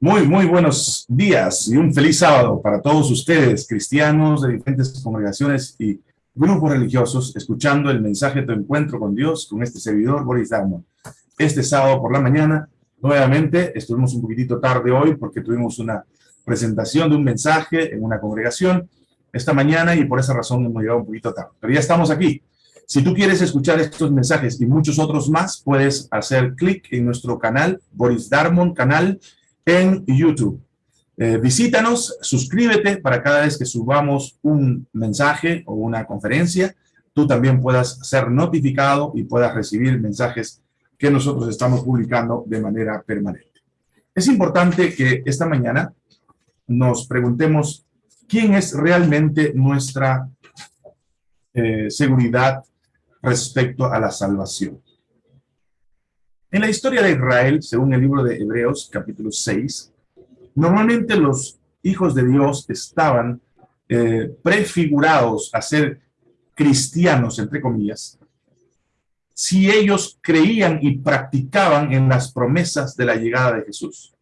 Muy, muy buenos días y un feliz sábado para todos ustedes, cristianos de diferentes congregaciones y grupos religiosos, escuchando el mensaje de tu encuentro con Dios, con este servidor, Boris Darmon. Este sábado por la mañana, nuevamente, estuvimos un poquitito tarde hoy porque tuvimos una presentación de un mensaje en una congregación esta mañana y por esa razón hemos llegado un poquito tarde. Pero ya estamos aquí. Si tú quieres escuchar estos mensajes y muchos otros más, puedes hacer clic en nuestro canal, Boris Darmon, canal en YouTube. Eh, visítanos, suscríbete para cada vez que subamos un mensaje o una conferencia, tú también puedas ser notificado y puedas recibir mensajes que nosotros estamos publicando de manera permanente. Es importante que esta mañana nos preguntemos quién es realmente nuestra eh, seguridad respecto a la salvación. En la historia de Israel, según el libro de Hebreos, capítulo 6, normalmente los hijos de Dios estaban eh, prefigurados a ser cristianos, entre comillas, si ellos creían y practicaban en las promesas de la llegada de Jesús.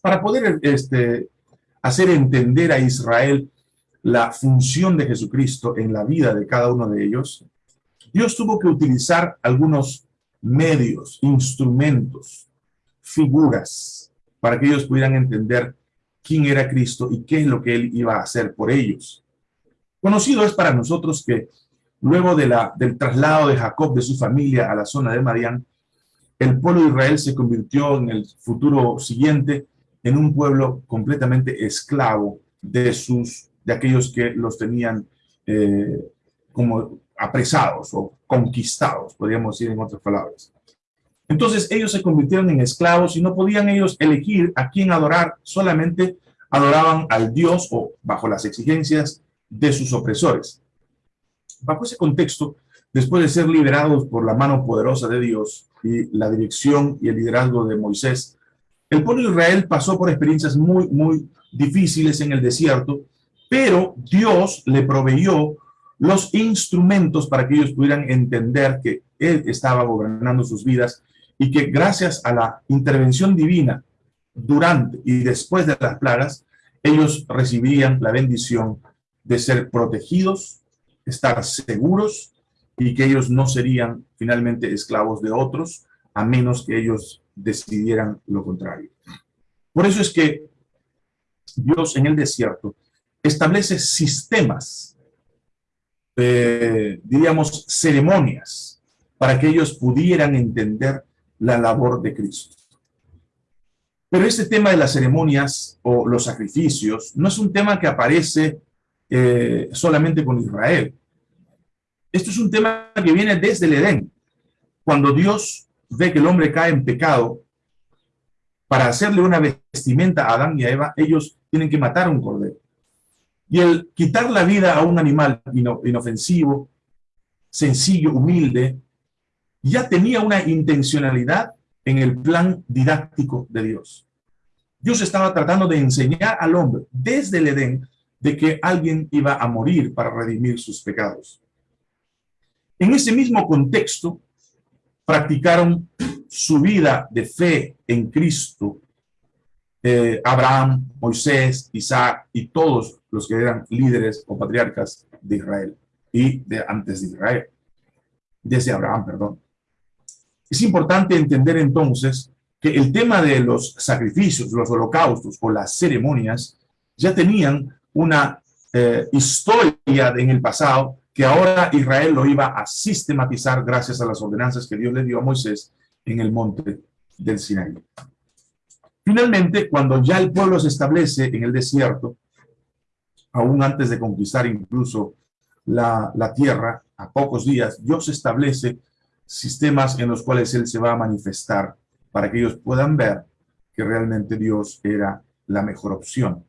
Para poder este, hacer entender a Israel la función de Jesucristo en la vida de cada uno de ellos, Dios tuvo que utilizar algunos medios, instrumentos, figuras, para que ellos pudieran entender quién era Cristo y qué es lo que Él iba a hacer por ellos. Conocido es para nosotros que luego del traslado de Jacob de su familia a la zona de Madián, el pueblo de Israel se convirtió en el futuro siguiente en un pueblo completamente esclavo de, sus, de aquellos que los tenían eh, como apresados o conquistados, podríamos decir en otras palabras. Entonces ellos se convirtieron en esclavos y no podían ellos elegir a quién adorar, solamente adoraban al Dios o bajo las exigencias de sus opresores. Bajo ese contexto, después de ser liberados por la mano poderosa de Dios y la dirección y el liderazgo de Moisés, el pueblo de Israel pasó por experiencias muy, muy difíciles en el desierto, pero Dios le proveyó los instrumentos para que ellos pudieran entender que Él estaba gobernando sus vidas y que gracias a la intervención divina durante y después de las plagas, ellos recibirían la bendición de ser protegidos, estar seguros y que ellos no serían finalmente esclavos de otros, a menos que ellos decidieran lo contrario. Por eso es que Dios en el desierto establece sistemas eh, diríamos, ceremonias para que ellos pudieran entender la labor de Cristo. Pero este tema de las ceremonias o los sacrificios no es un tema que aparece eh, solamente con Israel. Esto es un tema que viene desde el Edén. Cuando Dios ve que el hombre cae en pecado, para hacerle una vestimenta a Adán y a Eva, ellos tienen que matar a un cordero. Y el quitar la vida a un animal inofensivo, sencillo, humilde, ya tenía una intencionalidad en el plan didáctico de Dios. Dios estaba tratando de enseñar al hombre desde el Edén de que alguien iba a morir para redimir sus pecados. En ese mismo contexto, practicaron su vida de fe en Cristo eh, Abraham, Moisés, Isaac y todos los que eran líderes o patriarcas de Israel y de antes de Israel, desde Abraham, perdón. Es importante entender entonces que el tema de los sacrificios, los holocaustos o las ceremonias ya tenían una eh, historia en el pasado que ahora Israel lo iba a sistematizar gracias a las ordenanzas que Dios le dio a Moisés en el monte del Sinaí. Finalmente, cuando ya el pueblo se establece en el desierto, aún antes de conquistar incluso la, tierra, a pocos días, Dios establece sistemas en los cuales Él se va a manifestar para que ellos puedan ver que realmente Dios era la mejor opción.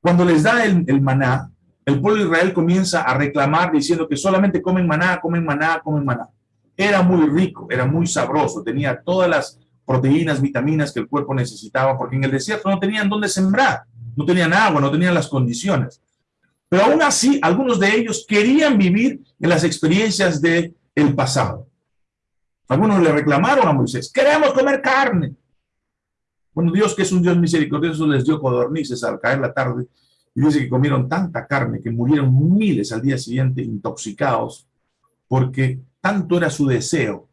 Cuando les da el, el, maná, el pueblo de Israel comienza a reclamar diciendo que solamente comen maná, comen maná, comen maná. Era muy rico, era muy sabroso, tenía todas las proteínas, vitaminas que el cuerpo necesitaba, porque en el desierto no tenían dónde sembrar, no tenían agua, no tenían las condiciones. Pero aún así, algunos de ellos querían vivir en las experiencias del el pasado. Algunos le reclamaron a Moisés, queremos comer carne. Bueno, Dios que es un Dios misericordioso les dio codornices al caer la tarde y dice que comieron tanta carne que murieron miles al día siguiente intoxicados porque tanto era su deseo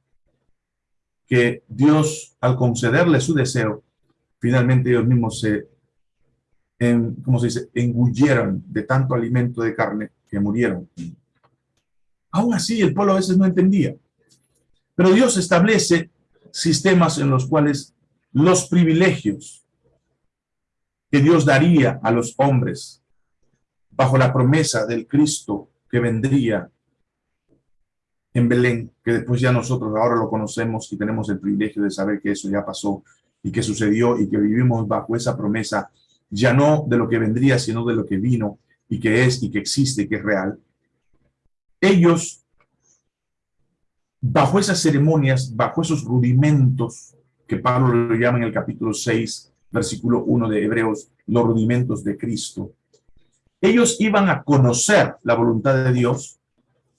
que Dios, al concederle su deseo, finalmente ellos mismos se, en, ¿cómo se dice?, engulleron de tanto alimento de carne que murieron. Aún así, el pueblo a veces no entendía. Pero Dios establece sistemas en los cuales los privilegios que Dios daría a los hombres bajo la promesa del Cristo que vendría en Belén, que después ya nosotros ahora lo conocemos y tenemos el privilegio de saber que eso ya pasó y que sucedió y que vivimos bajo esa promesa, ya no de lo que vendría, sino de lo que vino y que es y que existe, que es real. Ellos, bajo esas ceremonias, bajo esos rudimentos que Pablo lo llama en el capítulo 6, versículo 1 de Hebreos, los rudimentos de Cristo, ellos iban a conocer la voluntad de Dios,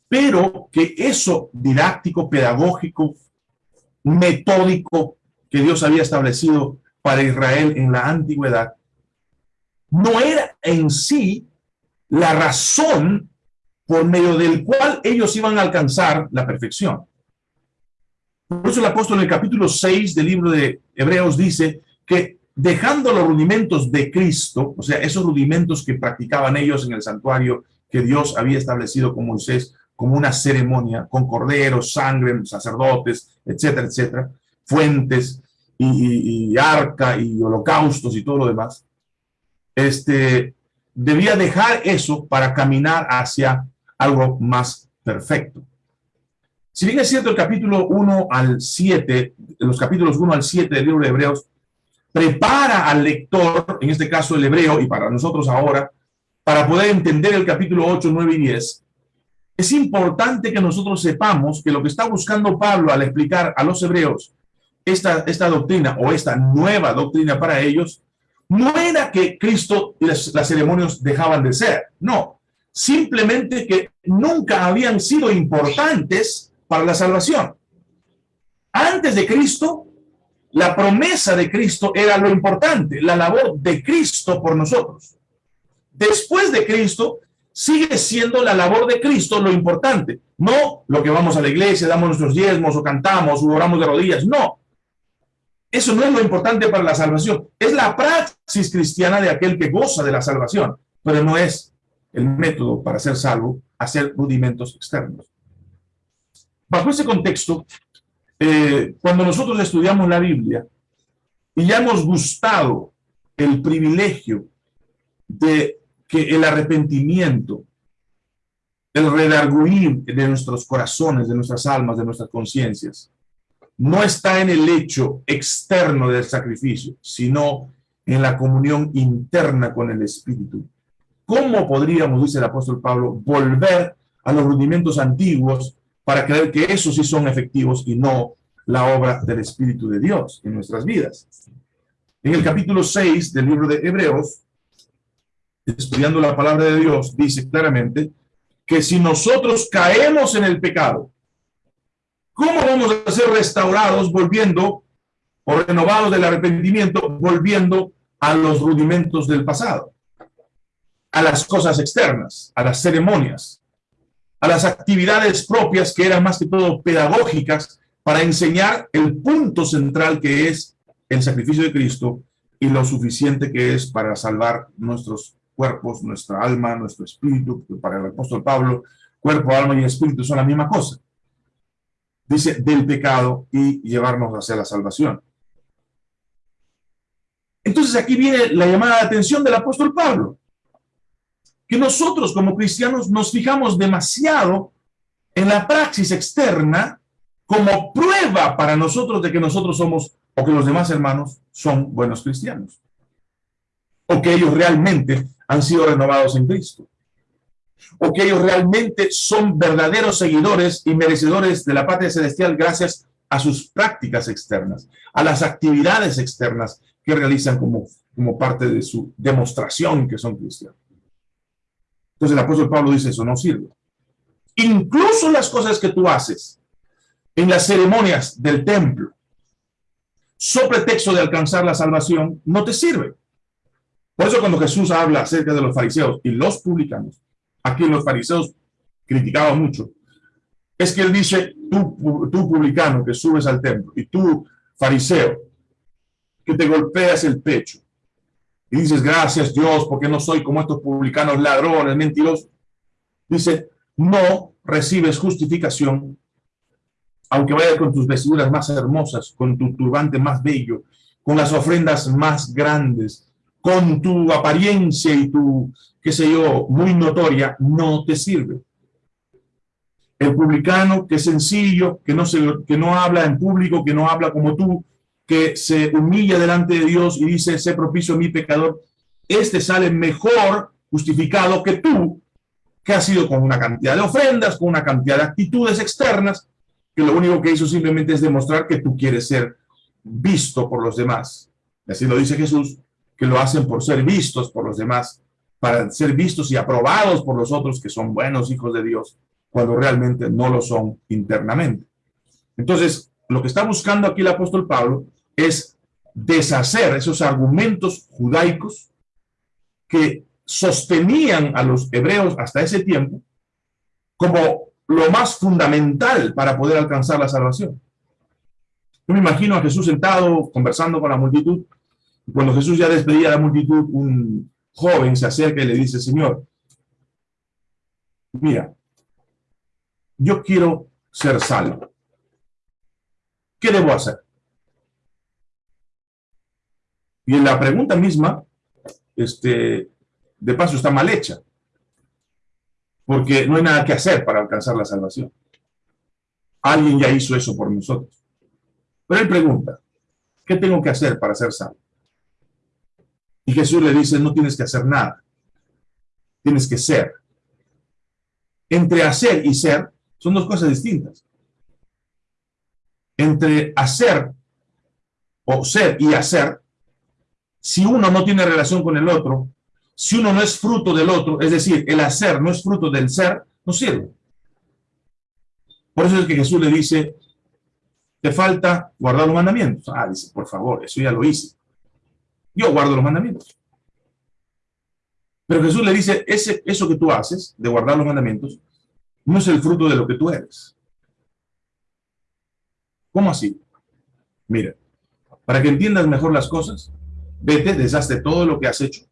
pero que eso didáctico, pedagógico, metódico que Dios había establecido para Israel en la antigüedad, no era en sí la razón por medio del cual ellos iban a alcanzar la perfección. Por eso el apóstol en el capítulo 6 del libro de Hebreos dice que dejando los rudimentos de Cristo, o sea, esos rudimentos que practicaban ellos en el santuario que Dios había establecido con Moisés como una ceremonia, con corderos, sangre, sacerdotes, etcétera, etcétera, fuentes y, arca y holocaustos y todo lo demás, este, debía dejar eso para caminar hacia algo más perfecto. Si bien es cierto, el capítulo 1 al 7, los capítulos 1 al 7 del libro de Hebreos, prepara al lector, en este caso el hebreo, y para nosotros ahora, para poder entender el capítulo 8, 9 y 10, es importante que nosotros sepamos que lo que está buscando Pablo al explicar a los hebreos esta, esta doctrina o esta nueva doctrina para ellos, no era que Cristo y las, las ceremonias dejaban de ser, no, simplemente que nunca habían sido importantes para la salvación. Antes de Cristo, la promesa de Cristo era lo importante, la labor de Cristo por nosotros. Después de Cristo, sigue siendo la labor de Cristo lo importante. No lo que vamos a la iglesia, damos nuestros diezmos o cantamos o oramos de rodillas. No. Eso no es lo importante para la salvación. Es la praxis cristiana de aquel que goza de la salvación, pero no es el método para ser salvo hacer rudimentos externos. Bajo ese contexto, eh, cuando nosotros estudiamos la Biblia y ya hemos gustado el privilegio de que el arrepentimiento, el redarguir de nuestros corazones, de nuestras almas, de nuestras conciencias, no está en el hecho externo del sacrificio, sino en la comunión interna con el Espíritu. ¿Cómo podríamos, dice el apóstol Pablo, volver a los rudimentos antiguos para creer que esos sí son efectivos y no la obra del Espíritu de Dios en nuestras vidas. En el capítulo 6 del libro de Hebreos, estudiando la palabra de Dios, dice claramente que si nosotros caemos en el pecado, ¿cómo vamos a ser restaurados volviendo o renovados del arrepentimiento, volviendo a los rudimentos del pasado? A las cosas externas, a las ceremonias, a las actividades propias que eran más que todo pedagógicas para enseñar el punto central que es el sacrificio de Cristo y lo suficiente que es para salvar nuestros cuerpos, nuestra alma, nuestro espíritu, para el apóstol Pablo, cuerpo, alma y espíritu son la misma cosa. Dice, del pecado y llevarnos hacia la salvación. Entonces aquí viene la llamada de atención del apóstol Pablo que nosotros como cristianos nos fijamos demasiado en la praxis externa como prueba para nosotros de que nosotros somos, o que los demás hermanos son buenos cristianos. O que ellos realmente han sido renovados en Cristo. O que ellos realmente son verdaderos seguidores y merecedores de la patria celestial gracias a sus prácticas externas, a las actividades externas que realizan como, como parte de su demostración que son cristianos. Entonces el apóstol Pablo dice, eso no sirve. Incluso las cosas que tú haces en las ceremonias del templo, sobre texto de alcanzar la salvación, no te sirve. Por eso cuando Jesús habla acerca de los fariseos y los publicanos, aquí los fariseos criticaban mucho, es que él dice, tú, tú publicano que subes al templo y tú fariseo que te golpeas el pecho y dices, gracias Dios, porque no soy como estos publicanos ladrones, mentirosos. Dice, no recibes justificación, aunque vayas con tus vestiduras más hermosas, con tu turbante más bello, con las ofrendas más grandes, con tu apariencia y tu, qué sé yo, muy notoria, no te sirve. El publicano que es sencillo, que no, se, que no habla en público, que no habla como tú, que se humilla delante de Dios y dice, sé propicio a mi pecador, este sale mejor justificado que tú, que has sido con una cantidad de ofrendas, con una cantidad de actitudes externas, que lo único que hizo simplemente es demostrar que tú quieres ser visto por los demás. Así lo dice Jesús, que lo hacen por ser vistos por los demás, para ser vistos y aprobados por los otros que son buenos hijos de Dios, cuando realmente no lo son internamente. Entonces, lo que está buscando aquí el apóstol Pablo es deshacer esos argumentos judaicos que sostenían a los hebreos hasta ese tiempo como lo más fundamental para poder alcanzar la salvación. Yo me imagino a Jesús sentado, conversando con la multitud, cuando Jesús ya despedía a la multitud, un joven se acerca y le dice, Señor, mira, yo quiero ser salvo. ¿Qué debo hacer? Y en la pregunta misma, este, de paso está mal hecha, porque no hay nada que hacer para alcanzar la salvación. Alguien ya hizo eso por nosotros. Pero él pregunta, ¿qué tengo que hacer para ser salvo? Y Jesús le dice, no tienes que hacer nada, tienes que ser. Entre hacer y ser son dos cosas distintas. Entre hacer o ser y hacer si uno no tiene relación con el otro, si uno no es fruto del otro, es decir, el hacer no es fruto del ser, no sirve. Por eso es que Jesús le dice, te falta guardar los mandamientos. Ah, dice, por favor, eso ya lo hice. Yo guardo los mandamientos. Pero Jesús le dice, ese, eso que tú haces, de guardar los mandamientos, no es el fruto de lo que tú eres. ¿Cómo así? Mira, para que entiendas mejor las cosas, vete, deshazte todo lo que has hecho,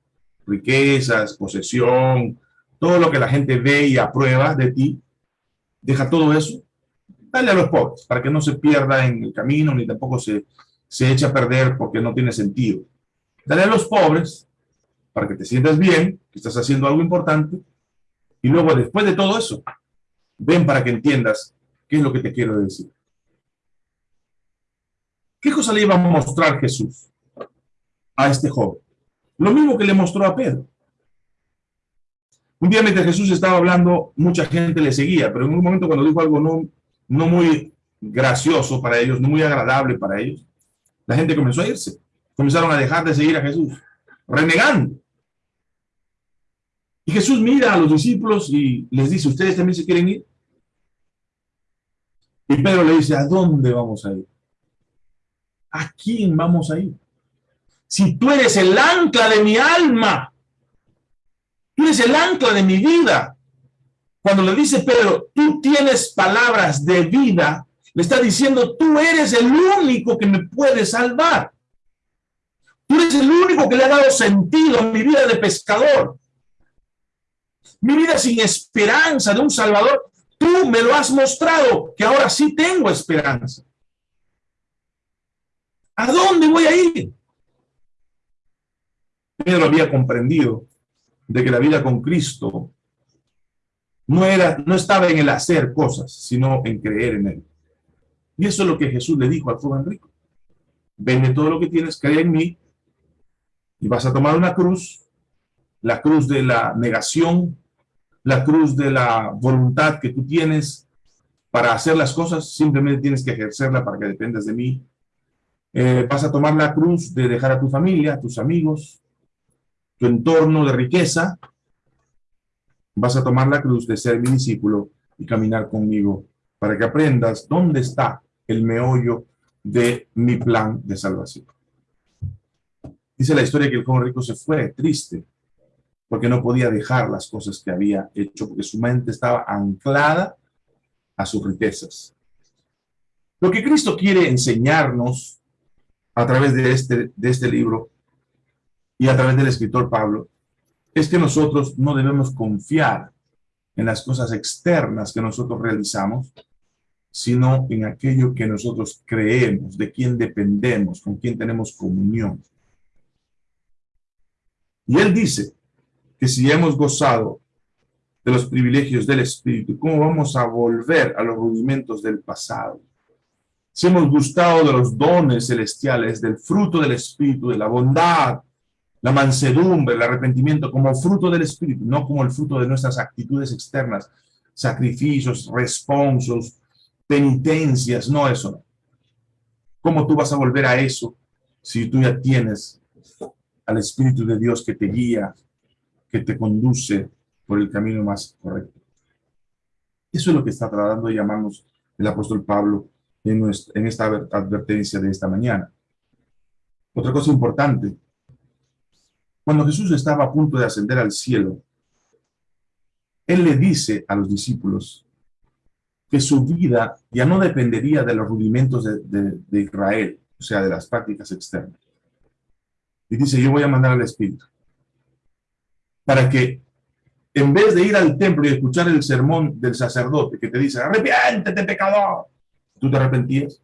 riquezas, posesión, todo lo que la gente ve y aprueba de ti, deja todo eso, dale a los pobres, para que no se pierda en el camino, ni tampoco se, se eche a perder porque no tiene sentido. Dale a los pobres, para que te sientas bien, que estás haciendo algo importante, y luego después de todo eso, ven para que entiendas qué es lo que te quiero decir. ¿Qué cosa le iba a mostrar Jesús? a este joven. Lo mismo que le mostró a Pedro. Un día mientras Jesús estaba hablando, mucha gente le seguía, pero en un momento cuando dijo algo no, no muy gracioso para ellos, no muy agradable para ellos, la gente comenzó a irse. Comenzaron a dejar de seguir a Jesús, renegando. Y Jesús mira a los discípulos y les dice, ¿ustedes también se quieren ir? Y Pedro le dice, ¿a dónde vamos a ir? ¿A quién vamos a ir? si tú eres el ancla de mi alma, tú eres el ancla de mi vida. Cuando le dice Pedro, tú tienes palabras de vida, le está diciendo, tú eres el único que me puede salvar. Tú eres el único que le ha dado sentido a mi vida de pescador. Mi vida sin esperanza de un Salvador, tú me lo has mostrado, que ahora sí tengo esperanza. ¿A dónde voy a ir? Pedro había comprendido de que la vida con Cristo no, era, no estaba en el hacer cosas, sino en creer en Él. Y eso es lo que Jesús le dijo al joven rico. Vende todo lo que tienes, cree en mí, y vas a tomar una cruz, la cruz de la negación, la cruz de la voluntad que tú tienes para hacer las cosas, simplemente tienes que ejercerla para que dependas de mí. Eh, vas a tomar la cruz de dejar a tu familia, a tus amigos, tu entorno de riqueza, vas a tomar la cruz de ser mi discípulo y caminar conmigo para que aprendas dónde está el meollo de mi plan de salvación. Dice la historia que el joven rico se fue triste porque no podía dejar las cosas que había hecho, porque su mente estaba anclada a sus riquezas. Lo que Cristo quiere enseñarnos a través de este, de este libro y a través del escritor Pablo es que nosotros no debemos confiar en las cosas externas que nosotros realizamos, sino en aquello que nosotros creemos, de quién dependemos, con quién tenemos comunión. Y él dice que si hemos gozado de los privilegios del Espíritu, ¿cómo vamos a volver a los rudimentos del pasado? Si hemos gustado de los dones celestiales, del fruto del Espíritu, de la bondad, la mansedumbre, el arrepentimiento, como fruto del Espíritu, no como el fruto de nuestras actitudes externas, sacrificios, responsos, penitencias, no eso. ¿Cómo tú vas a volver a eso si tú ya tienes al Espíritu de Dios que te guía, que te conduce por el camino más correcto? Eso es lo que está tratando de llamarnos el apóstol Pablo en, en esta advertencia de esta mañana. Otra cosa importante, cuando Jesús estaba a punto de ascender al cielo, Él le dice a los discípulos que su vida ya no dependería de los rudimentos de, Israel, o sea, de las prácticas externas. Y dice, yo voy a mandar al Espíritu para que en vez de ir al templo y escuchar el sermón del sacerdote que te dice, arrepiéntete pecador, tú te arrepentías,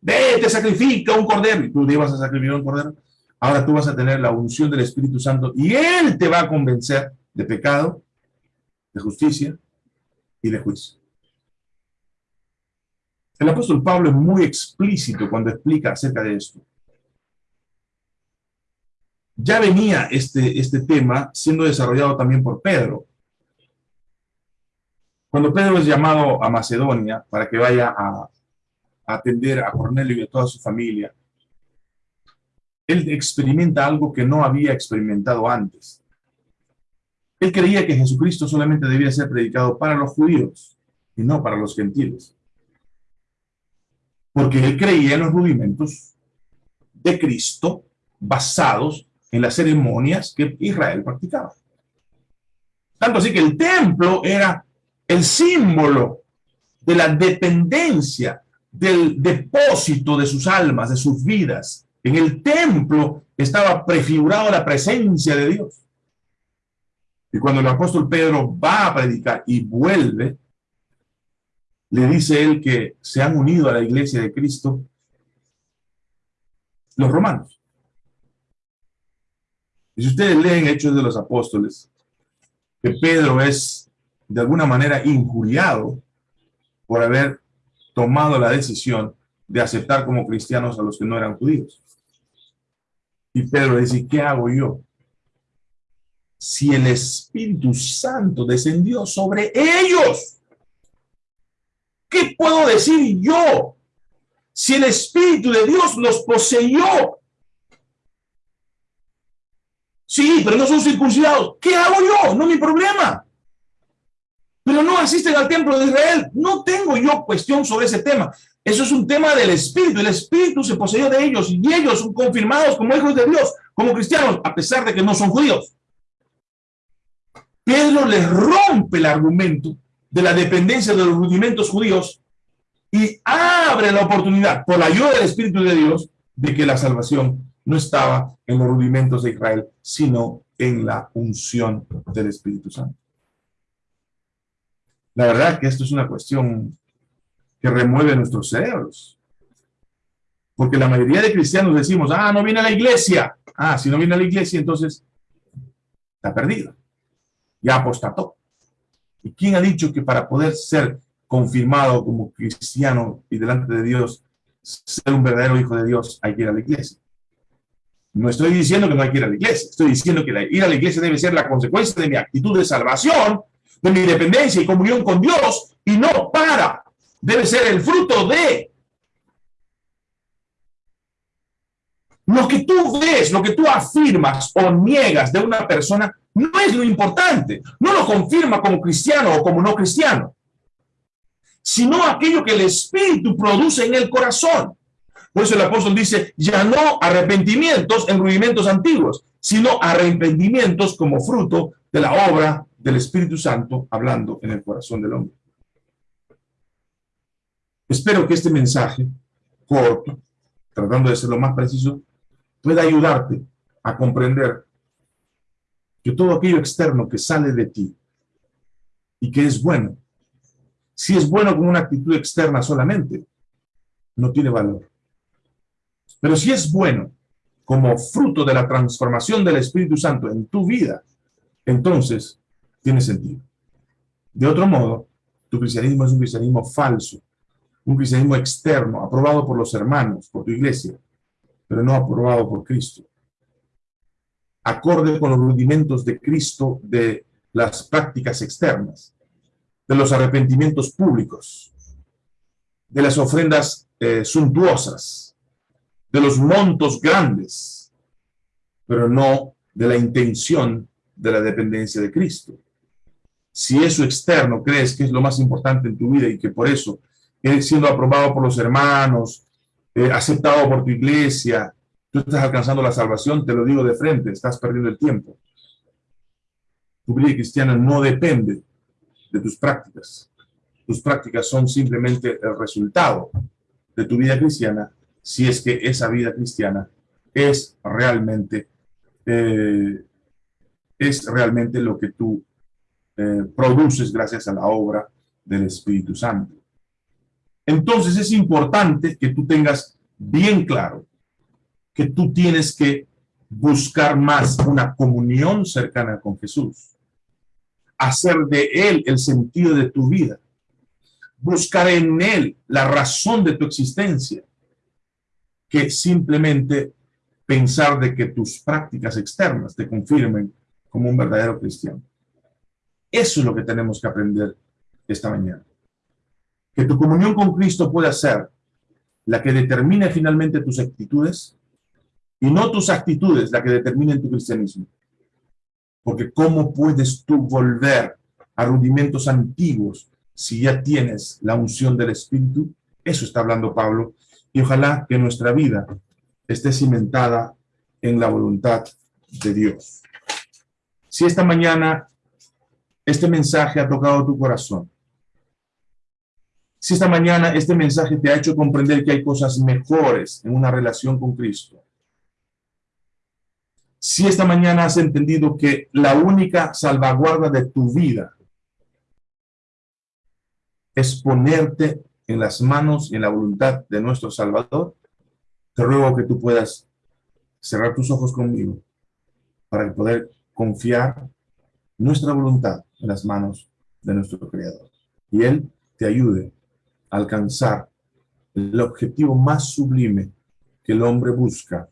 vete, sacrifica un cordero, y tú ibas a sacrificar un cordero, ahora tú vas a tener la unción del Espíritu Santo y Él te va a convencer de pecado, de justicia y de juicio. El apóstol Pablo es muy explícito cuando explica acerca de esto. Ya venía este, este tema siendo desarrollado también por Pedro. Cuando Pedro es llamado a Macedonia para que vaya a, a atender a Cornelio y a toda su familia, él experimenta algo que no había experimentado antes. Él creía que Jesucristo solamente debía ser predicado para los judíos y no para los gentiles porque él creía en los rudimentos de Cristo basados en las ceremonias que Israel practicaba. Tanto así que el templo era el símbolo de la dependencia del depósito de sus almas, de sus vidas. En el templo estaba prefigurado la presencia de Dios. Y cuando el apóstol Pedro va a predicar y vuelve, le dice él que se han unido a la iglesia de Cristo los romanos. Y si ustedes leen Hechos de los Apóstoles, que Pedro es de alguna manera injuriado por haber tomado la decisión de aceptar como cristianos a los que no eran judíos. Y Pedro dice, ¿qué hago yo? Si el Espíritu Santo descendió sobre ellos ¿Qué puedo decir yo? Si el Espíritu de Dios los poseyó. Sí, pero no son circuncidados. ¿Qué hago yo? No es mi problema. Pero no asisten al templo de Israel. No tengo yo cuestión sobre ese tema. Eso es un tema del Espíritu. El Espíritu se poseyó de ellos y ellos son confirmados como hijos de Dios, como cristianos, a pesar de que no son judíos. Pedro les rompe el argumento de la dependencia de los rudimentos judíos y abre la oportunidad, por la ayuda del Espíritu de Dios, de que la salvación no estaba en los rudimentos de Israel, sino en la unción del Espíritu Santo. La verdad que esto es una cuestión que remueve nuestros cerebros. Porque la mayoría de cristianos decimos, ah, no viene a la iglesia. Ah, si no viene a la iglesia, entonces está perdido. Ya apostató. ¿Y quién ha dicho que para poder ser confirmado como cristiano y delante de Dios, ser un verdadero hijo de Dios, hay que ir a la iglesia? No estoy diciendo que no hay que ir a la iglesia, estoy diciendo que ir a la iglesia debe ser la consecuencia de mi actitud de salvación, de mi dependencia y comunión con Dios, y no para. Debe ser el fruto de Lo que tú ves, lo que tú afirmas o niegas de una persona no es lo importante. No lo confirma como cristiano o como no cristiano, sino aquello que el Espíritu produce en el corazón. Por eso el apóstol dice, ya no arrepentimientos en rudimentos antiguos, sino arrepentimientos como fruto de la obra del Espíritu Santo hablando en el corazón del hombre. Espero que este mensaje corto, tratando de ser lo más preciso, pueda ayudarte a comprender que todo aquello externo que sale de ti y que es bueno, si es bueno con una actitud externa solamente, no tiene valor. Pero si es bueno como fruto de la transformación del Espíritu Santo en tu vida, entonces tiene sentido. De otro modo, tu cristianismo es un cristianismo falso, un cristianismo externo, aprobado por los hermanos, por tu iglesia, pero no aprobado por Cristo. Acorde con los rudimentos de Cristo de las prácticas externas, de los arrepentimientos públicos, de las ofrendas eh, suntuosas, de los montos grandes, pero no de la intención de la dependencia de Cristo. Si eso externo crees que es lo más importante en tu vida y que por eso siendo aprobado por los hermanos, eh, aceptado por tu iglesia, tú estás alcanzando la salvación, te lo digo de frente, estás perdiendo el tiempo. Tu vida cristiana no depende de tus prácticas. Tus prácticas son simplemente el resultado de tu vida cristiana, si es que esa vida cristiana es realmente, eh, es realmente lo que tú eh, produces gracias a la obra del Espíritu Santo. Entonces es importante que tú tengas bien claro que tú tienes que buscar más una comunión cercana con Jesús. Hacer de Él el sentido de tu vida. Buscar en Él la razón de tu existencia. Que simplemente pensar de que tus prácticas externas te confirmen como un verdadero cristiano. Eso es lo que tenemos que aprender esta mañana que tu comunión con Cristo pueda ser la que determine finalmente tus actitudes y no tus actitudes la que determinen tu cristianismo. Porque ¿cómo puedes tú volver a rudimentos antiguos si ya tienes la unción del Espíritu? Eso está hablando Pablo. Y ojalá que nuestra vida esté cimentada en la voluntad de Dios. Si esta mañana este mensaje ha tocado tu corazón, si esta mañana este mensaje te ha hecho comprender que hay cosas mejores en una relación con Cristo, si esta mañana has entendido que la única salvaguarda de tu vida es ponerte en las manos y en la voluntad de nuestro Salvador, te ruego que tú puedas cerrar tus ojos conmigo para poder confiar nuestra voluntad en las manos de nuestro Creador. Y Él te ayude alcanzar el objetivo más sublime que el hombre busca,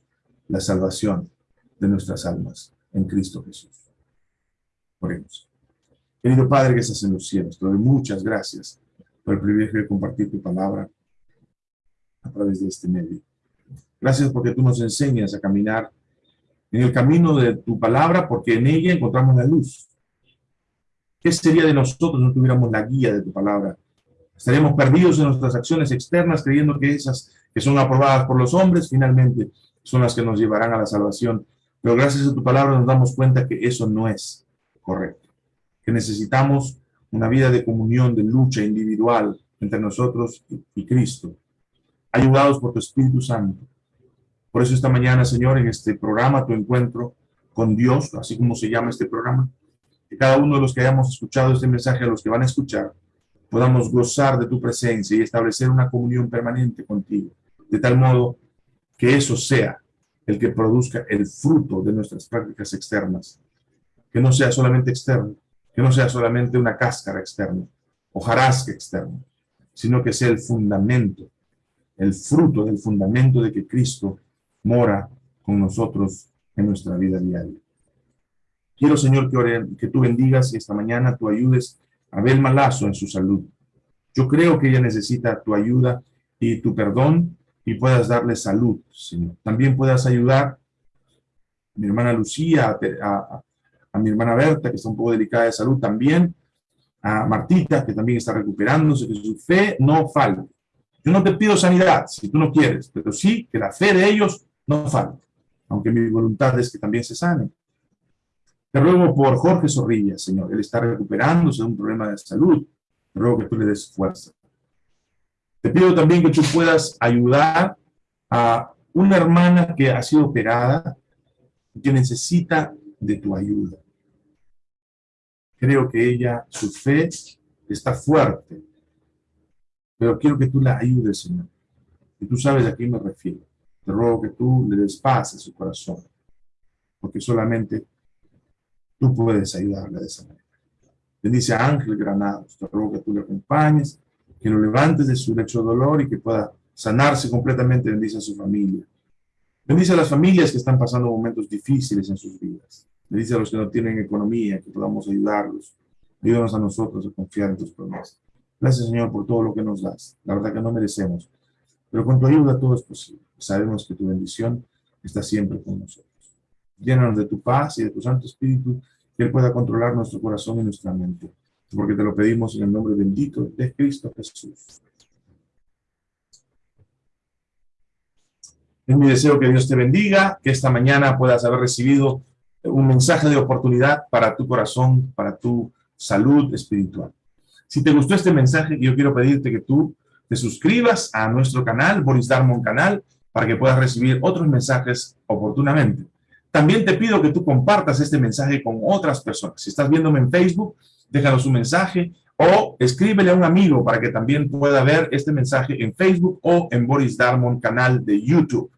la salvación de nuestras almas en Cristo Jesús. Oremos. Querido Padre que estás en los cielos, te doy muchas gracias por el privilegio de compartir tu palabra a través de este medio. Gracias porque tú nos enseñas a caminar en el camino de tu palabra, porque en ella encontramos la luz. ¿Qué sería de nosotros si no tuviéramos la guía de tu palabra Estaremos perdidos en nuestras acciones externas creyendo que esas que son aprobadas por los hombres finalmente son las que nos llevarán a la salvación. Pero gracias a tu palabra nos damos cuenta que eso no es correcto. Que necesitamos una vida de comunión, de lucha individual entre nosotros y Cristo, ayudados por tu Espíritu Santo. Por eso esta mañana, Señor, en este programa, tu encuentro con Dios, así como se llama este programa, que cada uno de los que hayamos escuchado este mensaje, a los que van a escuchar, podamos gozar de tu presencia y establecer una comunión permanente contigo, de tal modo que eso sea el que produzca el fruto de nuestras prácticas externas, que no sea solamente externo, que no sea solamente una cáscara externa, hojarasca externa, sino que sea el fundamento, el fruto del fundamento de que Cristo mora con nosotros en nuestra vida diaria. Quiero, Señor, que, que tú bendigas y esta mañana tú ayudes Abel Malazo en su salud. Yo creo que ella necesita tu ayuda y tu perdón y puedas darle salud, Señor. También puedas ayudar a mi hermana Lucía, a, mi hermana Berta, que está un poco delicada de salud también, a Martita, que también está recuperándose, que su fe no falte, Yo no te pido sanidad, si tú no quieres, pero sí que la fe de ellos no falte, aunque mi voluntad es que también se sane. Te ruego por Jorge Zorrilla, Señor. Él está recuperándose de un problema de salud. Te ruego que tú le des fuerza. Te pido también que tú puedas ayudar a una hermana que ha sido operada que necesita de tu ayuda. Creo que ella, su fe está fuerte, pero quiero que tú la ayudes, Señor. Y tú sabes a quién me refiero. Te ruego que tú le des paz a su corazón, porque solamente tú puedes ayudarle de esa manera. Bendice a Ángel Granados, te ruego que tú le acompañes, que lo levantes de su lecho de dolor y que pueda sanarse completamente. Bendice a su familia. Bendice a las familias que están pasando momentos difíciles en sus vidas. Bendice a los que no tienen economía, que podamos ayudarlos. Ayúdanos a nosotros a confiar en tus promesas. Gracias, Señor, por todo lo que nos das. La verdad que no merecemos. Pero con tu ayuda todo es posible. Sabemos que tu bendición está siempre con nosotros. Llénanos de tu paz y de tu Santo Espíritu, que Él pueda controlar nuestro corazón y nuestra mente. Porque te lo pedimos en el nombre bendito de Cristo Jesús. Es mi deseo que Dios te bendiga, que esta mañana puedas haber recibido un mensaje de oportunidad para tu corazón, para tu salud espiritual. Si te gustó este mensaje, yo quiero pedirte que tú te suscribas a nuestro canal, Boris Darmon Canal, para que puedas recibir otros mensajes oportunamente. También te pido que tú compartas este mensaje con otras personas. Si estás viéndome en Facebook, déjanos un mensaje o escríbele a un amigo para que también pueda ver este mensaje en Facebook o en Boris Darmon canal de YouTube.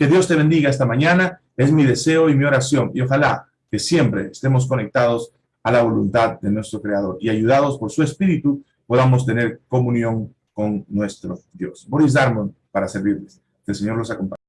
Que Dios te bendiga esta mañana, es mi deseo y mi oración y ojalá que siempre estemos conectados a la voluntad de nuestro Creador y ayudados por su Espíritu podamos tener comunión con nuestro Dios. Boris Darmon para servirles. Que el Señor los acompañe.